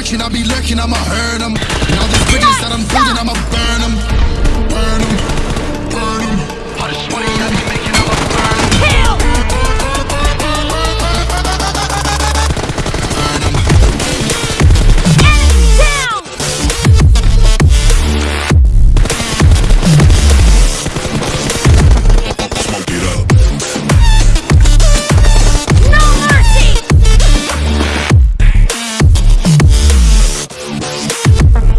lurching, I be lurking, I'ma hurt him.